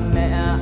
mẹ ai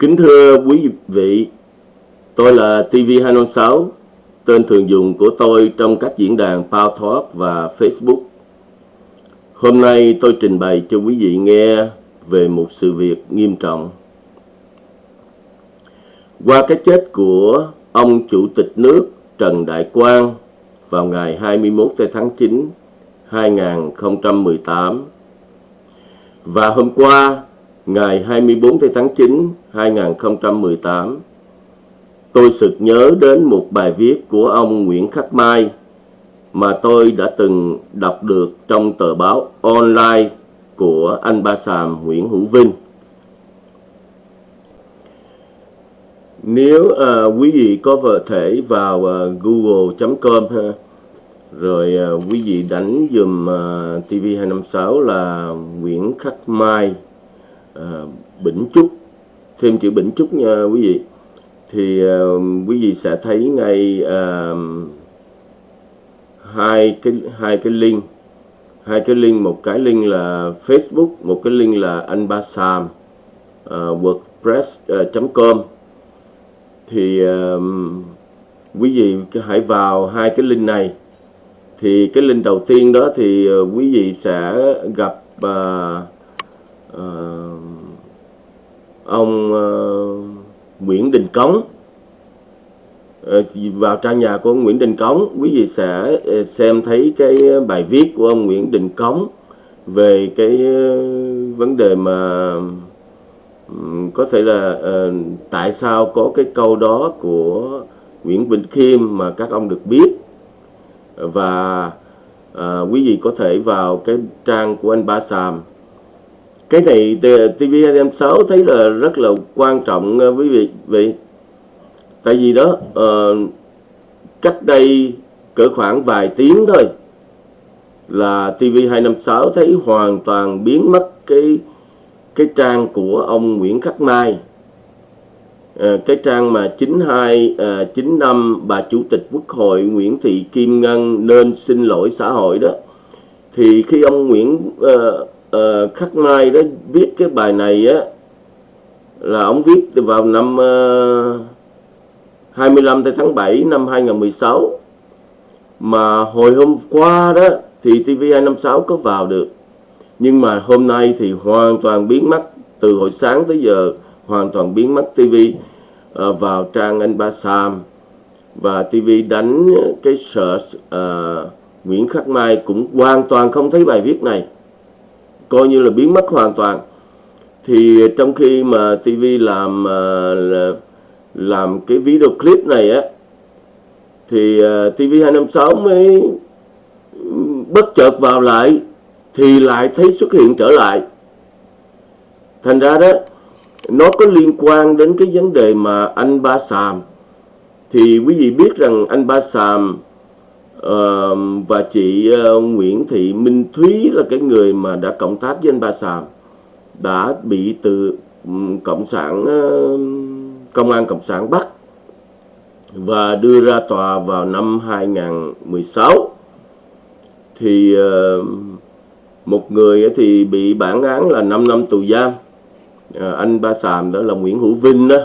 Kính thưa quý vị, tôi là TV256, tên thường dùng của tôi trong các diễn đàn Power Talk và Facebook. Hôm nay tôi trình bày cho quý vị nghe về một sự việc nghiêm trọng. Qua cái chết của ông Chủ tịch nước Trần Đại Quang vào ngày 21 tháng 9 2018 và hôm qua ngày 24 tháng 9 2018 tôi sực nhớ đến một bài viết của ông Nguyễn Khắc Mai mà tôi đã từng đọc được trong tờ báo online của anh Ba Sàm Nguyễn Hữu Vinh. Nếu à, quý vị có vợ thể vào à, google.com ha, rồi à, quý vị đánh dùm à, TV256 là Nguyễn Khắc Mai à, Bỉnh Trúc thêm chữ Bỉnh Trúc nha quý vị. Thì uh, quý vị sẽ thấy ngay uh, hai cái hai cái link. Hai cái link một cái link là Facebook một cái link là anh ba Sam uh, ờ, wordpress.com thì uh, quý vị hãy vào hai cái link này. Thì cái link đầu tiên đó thì uh, quý vị sẽ gặp uh, uh, ông uh, Nguyễn Đình Cống. Uh, vào trang nhà của ông Nguyễn Đình Cống quý vị sẽ uh, xem thấy cái bài viết của ông Nguyễn Đình Cống về cái uh, vấn đề mà um, có thể là uh, tại sao có cái câu đó của Nguyễn Bình Khiêm mà các ông được biết. Và uh, quý vị có thể vào cái trang của anh Ba Sàm cái này TV256 à, thấy là rất là quan trọng à, quý vị vị. Tại vì đó uh, cách đây cỡ khoảng vài tiếng thôi là TV256 thấy hoàn toàn biến mất cái cái trang của ông Nguyễn Khắc Mai. À, cái trang mà 92 à, 95 bà chủ tịch Quốc hội Nguyễn Thị Kim Ngân nên xin lỗi xã hội đó. Thì khi ông Nguyễn à, uh, Khắc Mai đó viết cái bài này á là ông viết vào năm ờ, uh, 25 tháng 7 năm 2016 mà hồi hôm qua đó thì TV256 có vào được. Nhưng mà hôm nay thì hoàn toàn biến mất từ hồi sáng tới giờ hoàn toàn biến mất TV uh, ờ, vào trang anh Ba Sam. Và TV đánh cái search uh, Nguyễn Khắc Mai cũng hoàn toàn không thấy bài viết này coi như là biến mất hoàn toàn. Thì trong khi mà TV làm à, làm cái video clip này á, thì à, TV256 mới bất chợt vào lại, thì lại thấy xuất hiện trở lại. Thành ra đó, nó có liên quan đến cái vấn đề mà anh Ba Sàm. Thì quý vị biết rằng anh Ba Sàm uh, và chị uh, Nguyễn Thị Minh Thúy là cái người mà đã cộng tác với anh Ba Sàm. Đã bị từ um, cộng sản uh, công an cộng sản bắt và đưa ra tòa vào năm 2016 thì uh, một người thì bị bản án là 5 năm tù giam. À, anh Ba Sàm đó là Nguyễn Hữu Vinh đó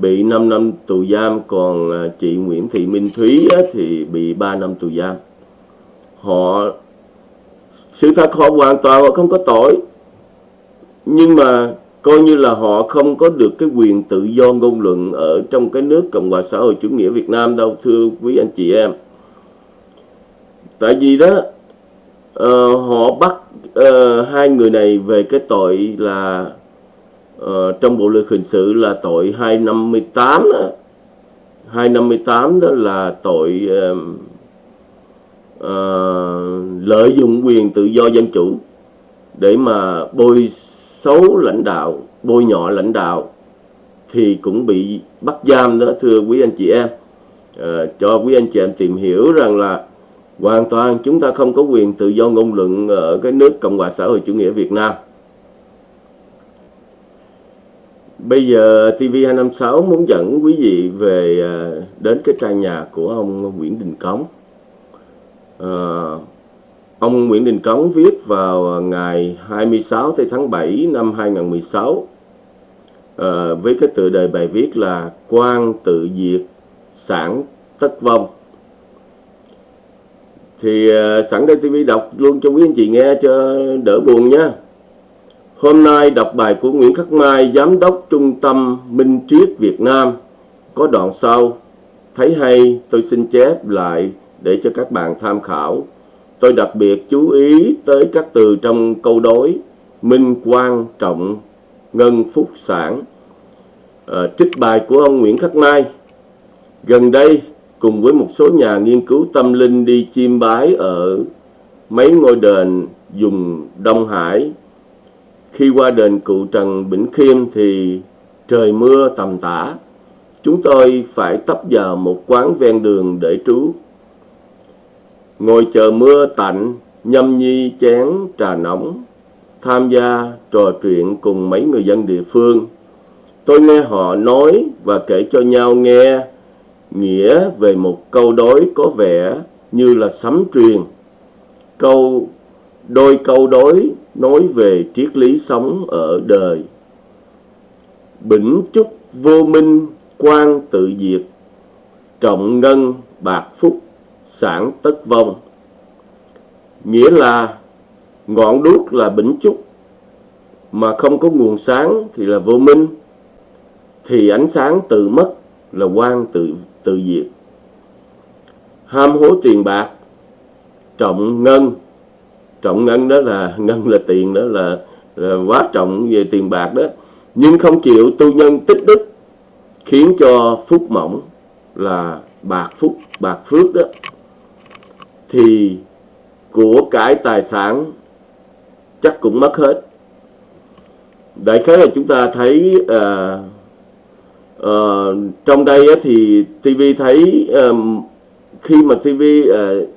bị 5 năm tù giam còn à, chị Nguyễn Thị Minh Thúy á, thì bị 3 năm tù giam. Họ sự thật họ hoàn toàn họ không có tội nhưng mà coi như là họ không có được cái quyền tự do ngôn luận ở trong cái nước Cộng hòa xã hội chủ nghĩa Việt Nam đâu thưa quý anh chị em. Tại vì đó uh, họ bắt uh, hai người này về cái tội là uh, trong bộ luật hình sự là tội 258 đó. 258 đó là tội uh, uh, lợi dụng quyền tự do dân chủ để mà bôi xấu lãnh đạo, bôi nhọ lãnh đạo thì cũng bị bắt giam đó thưa quý anh chị em. À, cho quý anh chị em tìm hiểu rằng là hoàn toàn chúng ta không có quyền tự do ngôn luận ở cái nước Cộng hòa xã hội chủ nghĩa Việt Nam. Bây giờ TV256 muốn dẫn quý vị về à, đến cái trang nhà của ông Nguyễn Đình Cống. À, ông Nguyễn Đình Cống viết vào ngày 26 tháng 7 năm 2016 à, với cái tựa đề bài viết là Quan tự diệt sản tất vong thì à, sẵn đây TV đọc luôn cho quý anh chị nghe cho đỡ buồn nha. Hôm nay đọc bài của Nguyễn Khắc Mai, Giám đốc Trung tâm Minh Triết Việt Nam. Có đoạn sau, thấy hay tôi xin chép lại để cho các bạn tham khảo. Tôi đặc biệt chú ý tới các từ trong câu đối minh quan trọng ngân phúc sản. À, trích bài của ông Nguyễn Khắc Mai. Gần đây, cùng với một số nhà nghiên cứu tâm linh đi chiêm bái ở mấy ngôi đền dùng Đông Hải. Khi qua đền cụ Trần Bỉnh Khiêm thì trời mưa tầm tã. Chúng tôi phải tấp vào một quán ven đường để trú. Ngồi chờ mưa tạnh, nhâm nhi chén trà nóng, tham gia trò chuyện cùng mấy người dân địa phương. Tôi nghe họ nói và kể cho nhau nghe nghĩa về một câu đối có vẻ như là sấm truyền. Câu đôi câu đối nói về triết lý sống ở đời. Bỉnh chúc vô minh quan tự diệt, trọng ngân bạc phúc sản tất vong. Nghĩa là ngọn đuốc là bỉnh chúc mà không có nguồn sáng thì là vô minh thì ánh sáng tự mất là quan tự tự diệt ham hố tiền bạc trọng ngân trọng ngân đó là ngân là tiền đó là, là quá trọng về tiền bạc đó. Nhưng không chịu tu nhân tích đức khiến cho phúc mỏng là bạc phúc bạc phước đó. Thì của cải tài sản chắc cũng mất hết. Đại khái là chúng ta thấy uh, uh, trong đây thì TV thấy um, khi mà TV uh,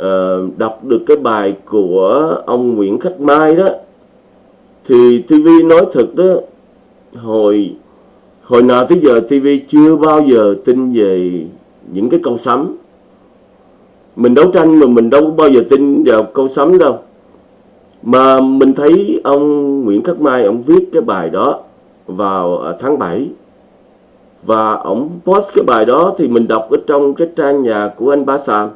uh, đọc được cái bài của ông Nguyễn Khách Mai đó thì TV nói thật đó hồi hồi nào tới giờ TV chưa bao giờ tin về những cái câu sấm mình đấu tranh mà mình đâu có bao giờ tin vào câu sấm đâu. Mà mình thấy ông Nguyễn Khắc Mai ông viết cái bài đó vào à, tháng 7 và ông post cái bài đó thì mình đọc ở trong cái trang nhà của anh Ba Sàm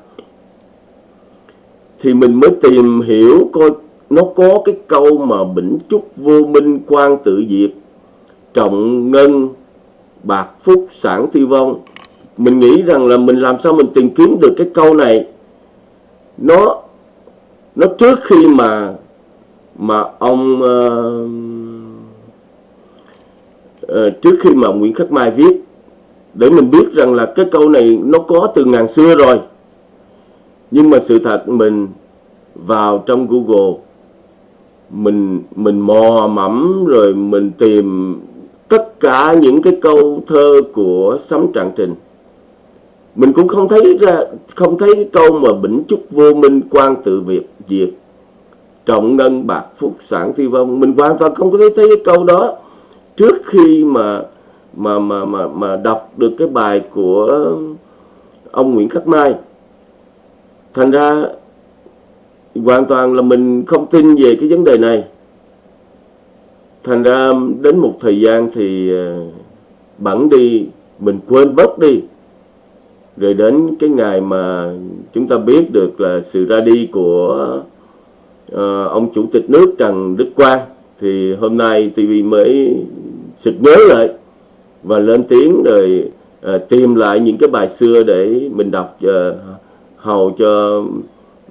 thì mình mới tìm hiểu coi nó có cái câu mà bỉnh trúc vô minh quan tự diệt trọng ngân bạc phúc sản tiêu vong. Mình nghĩ rằng là mình làm sao mình tìm kiếm được cái câu này. Nó nó trước khi mà mà ông uh, uh, trước khi mà Nguyễn Khắc Mai viết để mình biết rằng là cái câu này nó có từ ngàn xưa rồi nhưng mà sự thật mình vào trong Google, mình mình mò mẫm rồi mình tìm tất cả những cái câu thơ của Sấm Trạng Trình. Mình cũng không thấy ra, không thấy cái câu mà bỉnh chúc vô minh quan tự việt diệt trọng ngân, bạc phúc, sản thi vong mình hoàn toàn không có thấy thấy cái câu đó. Trước khi mà mà mà mà mà đọc được cái bài của ông Nguyễn Khắc Mai thành ra hoàn toàn là mình không tin về cái vấn đề này. Thành ra đến một thời gian thì ờ, bẵng đi mình quên bớt đi. Rồi đến cái ngày mà chúng ta biết được là sự ra đi của uh, ông chủ tịch nước Trần Đức Quang thì hôm nay TV mới sực nhớ lại và lên tiếng rồi uh, tìm lại những cái bài xưa để mình đọc uh, hầu cho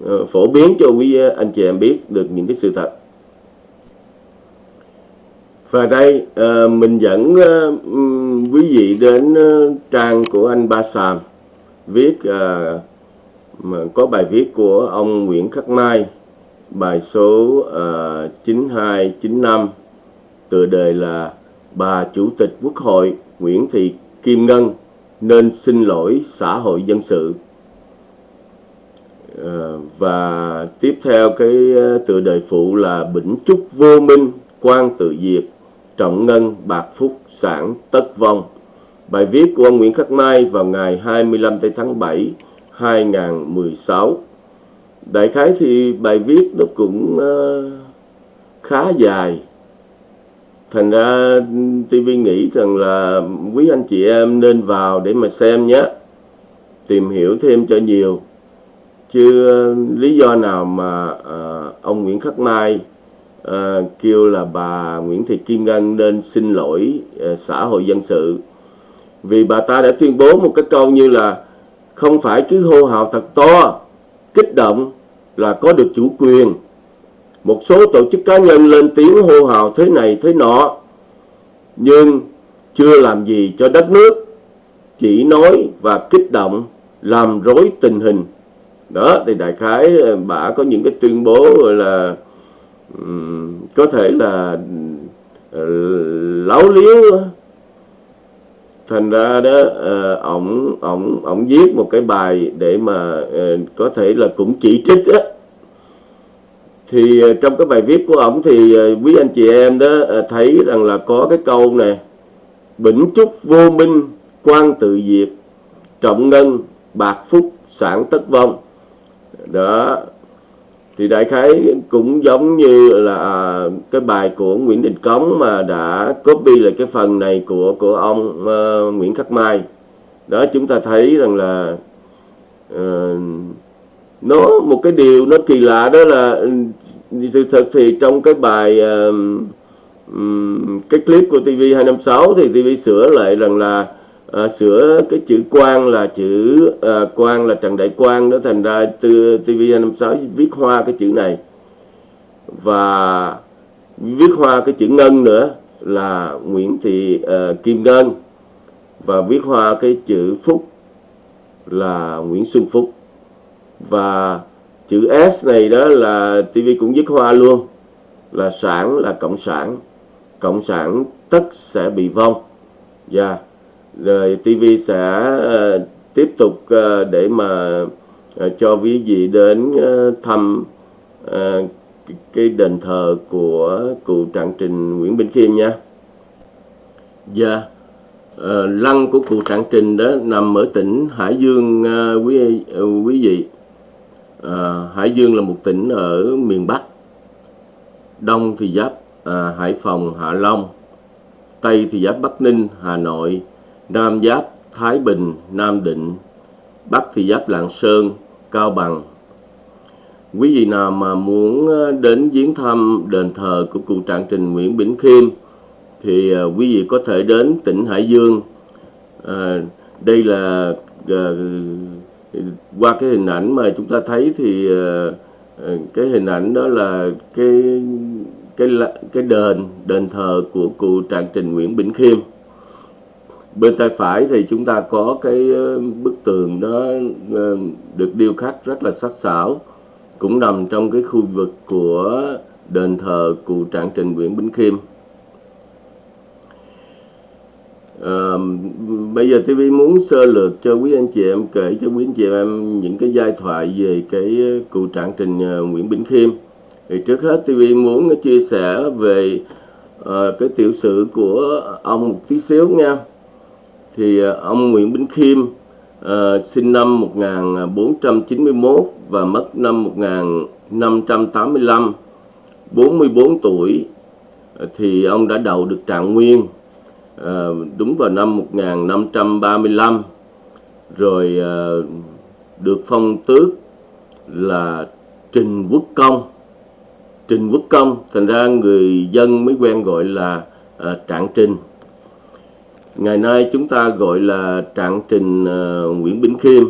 ờ, phổ biến cho quý anh chị em biết được những cái sự thật. Và đây ờ, mình dẫn ờ, quý vị đến trang của anh Ba Sàm viết mà có bài viết của ông Nguyễn Khắc Mai bài số uh, 9295 tựa đề là bà chủ tịch quốc hội Nguyễn Thị Kim Ngân nên xin lỗi xã hội dân sự. Ờ, và tiếp theo cái ờ, tựa đề phụ là bỉnh trúc vô minh quan tự diệt trọng ngân bạc phúc sản tất vong. Bài viết của ông Nguyễn Khắc Mai vào ngày 25 tháng 7 2016 đại khái thì bài viết nó cũng uh, khá dài. Thành ra TV nghĩ rằng là quý anh chị em nên vào để mà xem nhé. Tìm hiểu thêm cho nhiều chứ ờ, lý do nào mà uh, ông Nguyễn Khắc Mai uh, ờ, kêu là bà Nguyễn Thị Kim Ngân nên xin lỗi uh, xã hội dân sự? Vì bà ta đã tuyên bố một cái câu như là không phải cứ hô hào thật to kích động là có được chủ quyền. Một số tổ chức cá nhân lên tiếng hô hào thế này thế nọ nhưng chưa làm gì cho đất nước chỉ nói và kích động làm rối tình hình đó thì đại khái ờ, bà có những cái tuyên bố gọi là um, có thể là uh, láo liếu thành ra đó uh, ổng ổng ổng viết một cái bài để mà uh, có thể là cũng chỉ trích á. Thì uh, trong cái bài viết của ổng thì uh, quý anh chị em đó uh, thấy rằng là có cái câu này bỉnh trúc vô minh quan tự diệt trọng ngân bạc phúc sản tất vong đó. Thì đại khái cũng giống như là à, cái bài của Nguyễn Đình Cống mà đã copy lại cái phần này của của ông uh, Nguyễn Khắc Mai. Đó chúng ta thấy rằng là uh, nó một cái điều nó kỳ lạ đó là ừ, sự thật thì trong cái bài uh, um, cái clip của TV 256 thì TV sửa lại rằng là à, sửa cái chữ quan là chữ ờ, à, quan là trần đại quang đó thành ra từ tv 56 viết hoa cái chữ này. Và viết hoa cái chữ ngân nữa là nguyễn thị uh, kim ngân. Và viết hoa cái chữ phúc là nguyễn xuân phúc. Và chữ s này đó là tv cũng viết hoa luôn là sản là cộng sản. Cộng sản tất sẽ bị vong. Dạ. yeah rồi TV sẽ uh, tiếp tục uh, để mà uh, cho quý vị đến uh, thăm uh, cái đền thờ của cụ Trạng Trình Nguyễn Bình Khiêm nha. Dạ. Yeah. Uh, lăng của cụ Trạng Trình đó nằm ở tỉnh Hải Dương uh, quý uh, quý vị. Uh, Hải Dương là một tỉnh ở miền Bắc. Đông thì giáp uh, Hải Phòng, Hạ Long. Tây thì giáp Bắc Ninh, Hà Nội, Nam giáp Thái Bình, Nam Định, Bắc thì giáp Lạng Sơn, Cao Bằng. Quý vị nào mà muốn ờ, đến viếng thăm đền thờ của cụ Trạng Trình Nguyễn Bỉnh Khiêm thì ờ, quý vị có thể đến tỉnh Hải Dương. À, đây là à, qua cái hình ảnh mà chúng ta thấy thì à, cái hình ảnh đó là cái cái cái đền đền thờ của cụ Trạng Trình Nguyễn Bỉnh Khiêm bên tay phải thì chúng ta có cái ờ, bức tường nó ờ, được điêu khắc rất là sắc sảo cũng nằm trong cái khu vực của đền thờ cụ trạng trình Nguyễn Bính Khiêm. À, bây giờ TV muốn sơ lược cho quý anh chị em kể cho quý anh chị em những cái giai thoại về cái cụ trạng trình Nguyễn Bính Khiêm. Thì trước hết TV muốn chia sẻ về uh, cái tiểu sử của ông một tí xíu nha thì ờ, ông Nguyễn Bính Khiêm uh, sinh năm 1491 và mất năm 1585 44 tuổi ờ, thì ông đã đầu được trạng nguyên uh, đúng vào năm 1535 rồi uh, được phong tước là Trình Quốc Công. Trình Quốc Công thành ra người dân mới quen gọi là uh, Trạng Trình ngày nay chúng ta gọi là Trạng Trình ờ, Nguyễn Bỉnh Khiêm.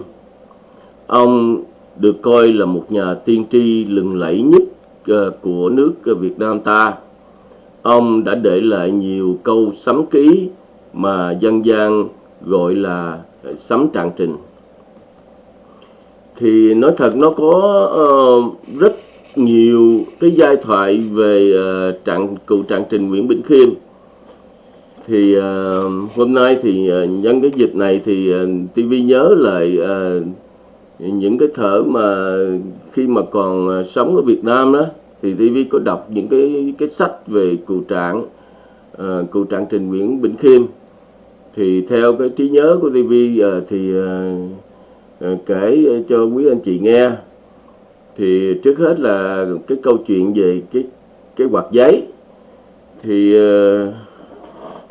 Ông được coi là một nhà tiên tri lừng lẫy nhất ờ, của nước Việt Nam ta. Ông đã để lại nhiều câu sấm ký mà dân gian gọi là ờ, sấm Trạng Trình. Thì nói thật nó có uh, rất nhiều cái giai thoại về uh, trạng cụ trạng trình Nguyễn Bỉnh Khiêm thì uh, hôm nay thì uh, nhân cái dịch này thì ờ, uh, TV nhớ lại uh, những cái thở mà khi mà còn uh, sống ở Việt Nam đó thì TV có đọc những cái cái sách về cụ trạng uh, cụ trạng trình Nguyễn Bỉnh Khiêm. Thì theo cái trí nhớ của TV uh, thì uh, kể cho quý anh chị nghe. Thì trước hết là cái câu chuyện về cái cái quạt giấy. Thì uh,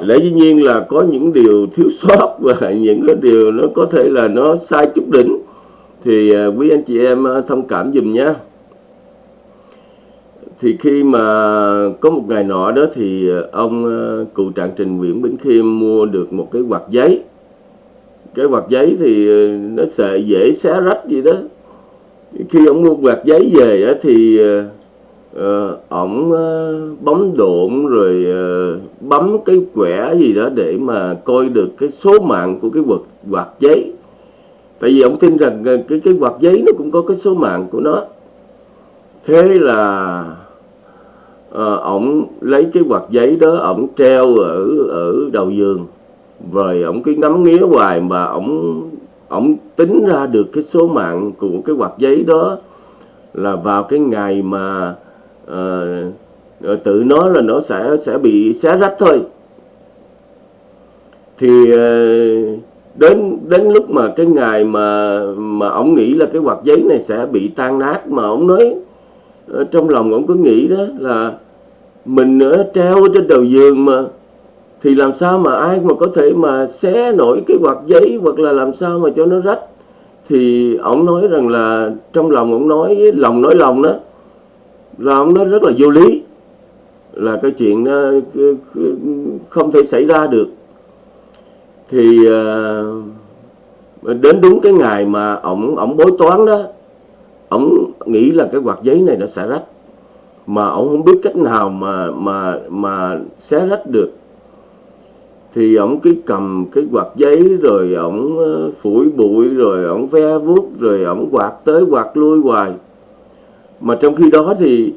lẽ dĩ nhiên là có những điều thiếu sót và những cái điều nó có thể là nó sai chút đỉnh. Thì à, quý anh chị em à, thông cảm dùm nhé thì khi mà có một ngày nọ đó thì à, ông cụ trạng trình Nguyễn Bỉnh Khiêm mua được một cái quạt giấy. Cái quạt giấy thì nó sẽ dễ xé rách gì đó. Khi ông mua quạt giấy về thì Ờ, ổng uh, bấm độn rồi uh, bấm cái quẻ gì đó để mà coi được cái số mạng của cái quạt quạt giấy. Tại vì ổng tin rằng cái cái quạt giấy nó cũng có cái số mạng của nó. Thế là uh, ổng lấy cái quạt giấy đó ổng treo ở ở đầu giường. Rồi ổng cứ ngắm nghía hoài mà ổng ổng tính ra được cái số mạng của cái quạt giấy đó là vào cái ngày mà uh, tự nó là nó sẽ sẽ bị xé rách thôi. Thì uh, đến đến lúc mà cái ngày mà mà ông nghĩ là cái quạt giấy này sẽ bị tan nát mà ông nói trong lòng ông có nghĩ đó là mình nữa treo trên đầu giường mà thì làm sao mà ai mà có thể mà xé nổi cái quạt giấy hoặc là làm sao mà cho nó rách? Thì ông nói rằng là trong lòng ông nói lòng nói lòng đó là ông nói rất là vô lý. Là cái chuyện nó không thể xảy ra được. Thì à, đến đúng cái ngày mà ông ông bối toán đó ông nghĩ là cái quạt giấy này nó sẽ rách. Mà ông không biết cách nào mà mà mà xé rách được. Thì ổng cứ cầm cái quạt giấy rồi ổng à, phủi bụi, rồi ổng ve vuốt, rồi ổng quạt tới quạt lui hoài mà trong khi đó thì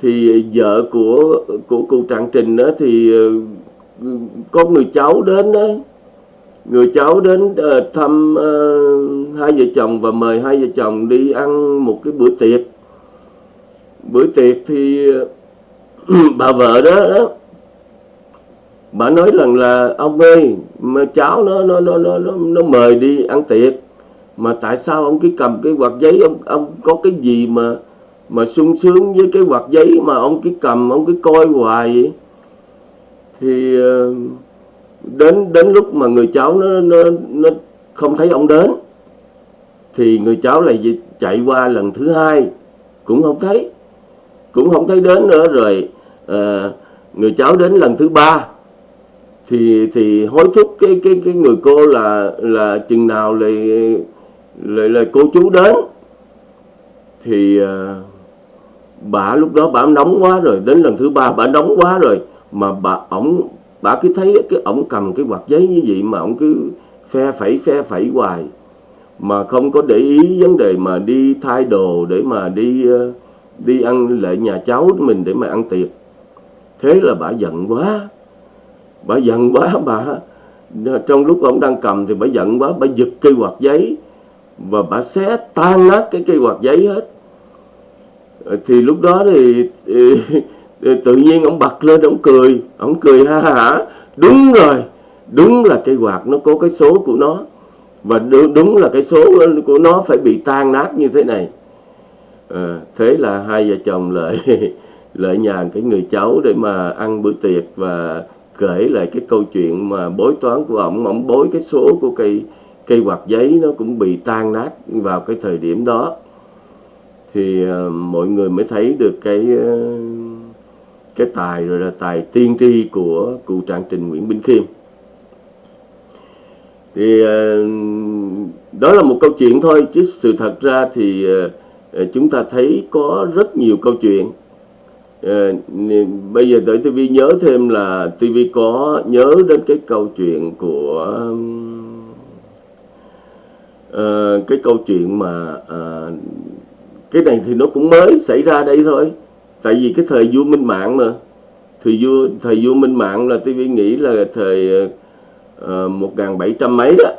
thì vợ của của cụ trạng trình đó thì ờ, có người cháu đến đó người cháu đến ờ, thăm ờ, hai vợ chồng và mời hai vợ chồng đi ăn một cái bữa tiệc. Bữa tiệc thì bà vợ đó, đó bà nói rằng là ông ơi mà cháu nó nó nó nó nó, nó mời đi ăn tiệc. Mà tại sao ông cứ cầm cái quạt giấy ông ông có cái gì mà mà sung sướng với cái quạt giấy mà ông cứ cầm ông cứ coi hoài vậy. Thì ờ, đến đến lúc mà người cháu nó nó nó không thấy ông đến thì người cháu lại chạy qua lần thứ hai cũng không thấy. Cũng không thấy đến nữa rồi à, người cháu đến lần thứ ba. Thì thì hối thúc cái cái cái người cô là là chừng nào lại lại lại cô chú đến. Thì uh, bà lúc đó bà nóng quá rồi, đến lần thứ ba bà nóng quá rồi, mà bà, ổng, bà cứ thấy cái ổng cầm cái quạt giấy như vậy mà ổng cứ phe phẩy phe phẩy hoài. Mà không có để ý vấn đề mà đi thay đồ để mà đi ờ, đi ăn lại nhà cháu mình để mà ăn tiệc. Thế là bà giận quá. Bà giận quá, bà, trong lúc ông đang cầm thì bà giận quá, bà giật cây quạt giấy và bà xé tan nát cái cây quạt giấy hết. Ờ, thì lúc đó thì, thì, thì tự nhiên ông bật lên ông cười ông cười ha hả. Đúng rồi đúng là cây quạt nó có cái số của nó. Và đúng là cái số của nó phải bị tan nát như thế này. À, thế là hai vợ chồng lại lại nhà cái người cháu để mà ăn bữa tiệc và kể lại cái câu chuyện mà bối toán của ông ông bối cái số của cây cây quạt giấy nó cũng bị tan nát vào cái thời điểm đó thì ờ, mọi người mới thấy được cái ờ, cái tài, rồi là tài tiên tri của cụ trạng trình Nguyễn Bình Khiêm. Thì ờ, đó là một câu chuyện thôi, chứ sự thật ra thì chúng ta thấy có rất nhiều câu chuyện. Bây giờ tới TV nhớ thêm là TV có nhớ đến cái câu chuyện của cái câu chuyện mà cái này thì nó cũng mới xảy ra đây thôi. Tại vì cái thời vua minh mạng mà. Thời vua thời vua minh mạng là tôi nghĩ là thời ờ, một uh, bảy trăm mấy đó.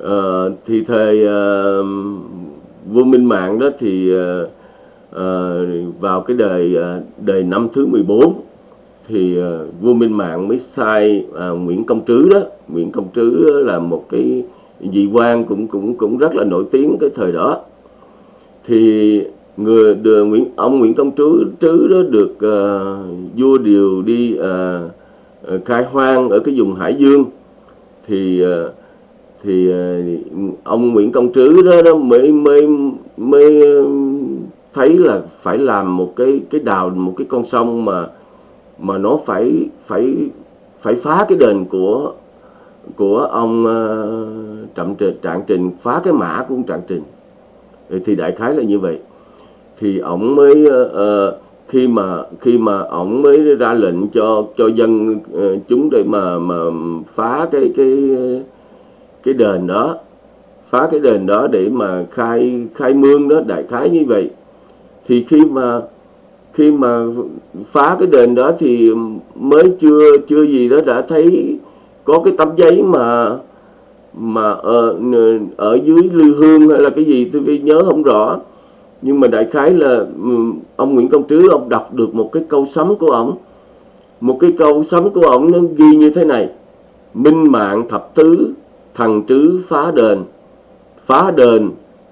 Uh, thì thời uh, vua minh mạng đó thì uh, uh, vào cái đời uh, đời năm thứ 14 thì uh, vua Minh Mạng mới sai uh, Nguyễn Công Trứ đó. Nguyễn Công Trứ là một cái vị quan cũng cũng cũng rất là nổi tiếng cái thời đó thì người được Nguyễn ông Nguyễn Công Trứ Trứ đó được uh, vua điều đi uh, uh, khai hoang ở cái vùng Hải Dương. Thì uh, thì uh, ông Nguyễn Công Trứ đó, đó mới mới mới thấy là phải làm một cái cái đào một cái con sông mà mà nó phải phải phải phá cái đền của của ông uh, trạm trình trạng trình phá cái mã của ông trạng trình thì đại khái là như vậy. Thì ổng mới uh, khi mà khi mà ổng mới ra lệnh cho cho dân uh, chúng để mà mà phá cái cái cái đền đó phá cái đền đó để mà khai khai mương đó đại khái như vậy. Thì khi mà khi mà phá cái đền đó thì mới chưa chưa gì đó đã thấy có cái tấm giấy mà mà ở, ở dưới lư hương hay là cái gì tôi nhớ không rõ. Nhưng mà đại khái là ông Nguyễn Công Trứ ông đọc được một cái câu sấm của ông. Một cái câu sấm của ông nó ghi như thế này. Minh mạng thập tứ thằng trứ phá đền. Phá đền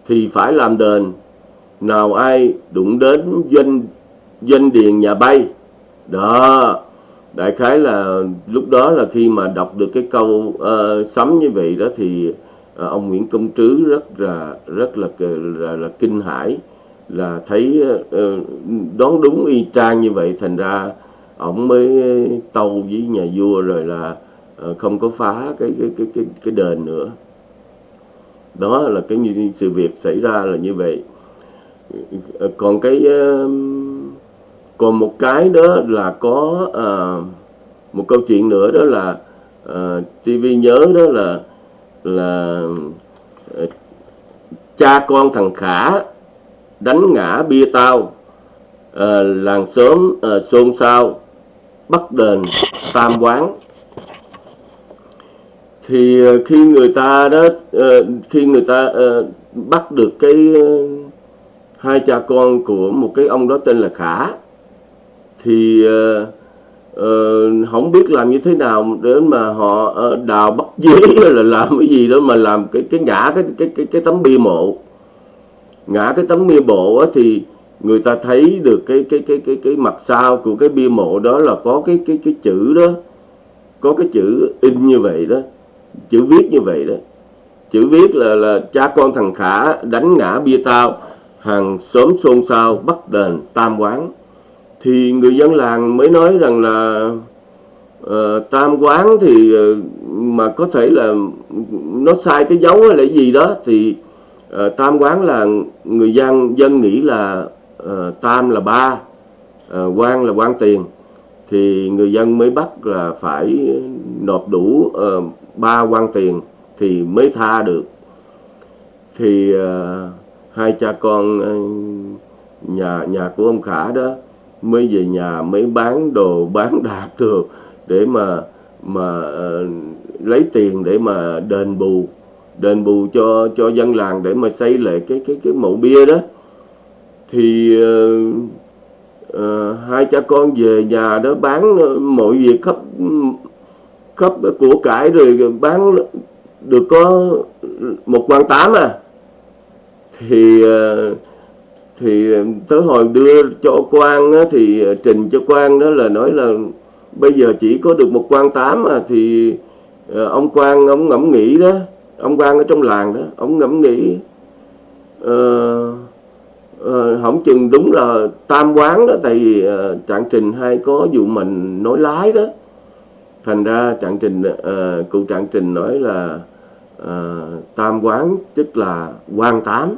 thì phải làm đền. Nào ai đụng đến doanh doanh điền nhà bay? Đó đại khái là lúc đó là khi mà đọc được cái câu uh, sấm như vậy đó thì uh, ông Nguyễn Công Trứ rất là rất là là, là kinh hãi là thấy ờ, uh, đoán đúng y chang như vậy. Thành ra ông mới tâu với nhà vua rồi là uh, không có phá cái cái cái cái cái đền nữa. Đó là cái sự việc xảy ra là như vậy. Còn cái còn một cái đó là có uh, một câu chuyện nữa đó là ờ, uh, TV nhớ đó là là ờ, cha con thằng Khả đánh ngã bia tao uh, làng xóm uh, xôn xao bắt đền tam quán. Thì uh, khi người ta đó uh, khi người ta uh, bắt được cái uh, hai cha con của một cái ông đó tên là Khả thì uh, uh, không biết làm như thế nào đến mà họ uh, đào bắt dế là làm cái gì đó mà làm cái cái ngã cái cái cái cái tấm bia mộ. Ngã cái tấm bia mộ á, thì người ta thấy được cái cái cái cái cái mặt sau của cái bia mộ đó là có cái cái cái chữ đó có cái chữ in như vậy đó chữ viết như vậy đó. Chữ viết là là cha con thằng khả đánh ngã bia tao hàng xóm xôn xao bắt đền tam quán thì người dân làng mới nói rằng là uh, tam quán thì uh, mà có thể là nó sai cái dấu hay là gì đó thì uh, tam quán là người dân dân nghĩ là uh, tam là ba uh, quan là quan tiền. Thì người dân mới bắt là phải nộp đủ uh, ba quan tiền thì mới tha được. Thì uh, hai cha con uh, nhà nhà của ông khả đó mới về nhà mới bán đồ bán đạp được để mà mà uh, lấy tiền để mà đền bù đền bù cho cho dân làng để mà xây lại cái cái cái mộ bia đó. Thì uh, uh, hai cha con về nhà đó bán mọi việc khắp khắp của cải rồi bán được có một quan tám à. Thì uh, thì tới hồi đưa cho quan á, thì ờ, trình cho quan đó là nói là bây giờ chỉ có được một quan tám mà thì ờ, ông quan ông ngẫm nghĩ đó ông quan ở trong làng đó ông ngẫm nghĩ ờ, uh, uh, không chừng đúng là tam quán đó tại vì uh, trạng trình hay có vụ mình nói lái đó. Thành ra trạng trình uh, cụ trạng trình nói là uh, tam quán tức là quan tám.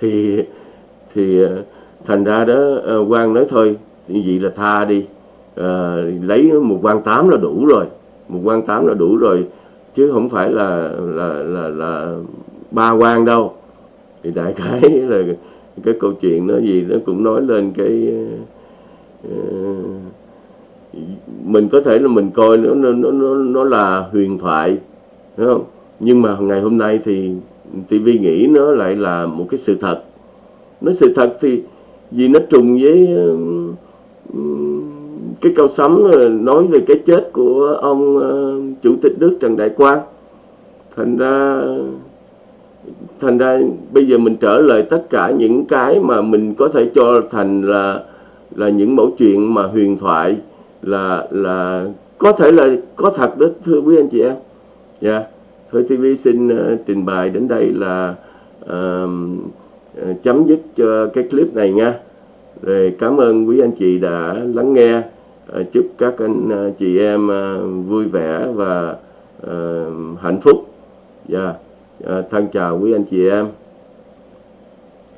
Thì thì ờ, thành ra đó ờ, quan nói thôi như vậy là tha đi. À, lấy một quan tám là đủ rồi một quan tám là đủ rồi chứ không phải là là là là ba quan đâu. Thì đại khái là cái câu chuyện nó gì nó cũng nói lên cái uh, mình có thể là mình coi nó nó nó nó, nó là huyền thoại đúng không? Nhưng mà ngày hôm nay thì TV nghĩ nó lại là một cái sự thật nói sự thật thì vì nó trùng với cái câu sấm ờ, nói về cái chết của ông ờ, chủ tịch nước Trần Đại Quang. Thành ra thành ra bây giờ mình trở lại tất cả những cái mà mình có thể cho thành là là những mẫu chuyện mà huyền thoại là là có thể là có thật đó thưa quý anh chị em. Dạ. Thôi TV xin uh, trình bày đến đây là uh, chấm dứt cho cái clip này nha. Rồi cảm ơn quý anh chị đã lắng nghe. Ờ, chúc các anh ờ, chị em ờ, vui vẻ và hạnh phúc. Và yeah. thân chào quý anh chị em.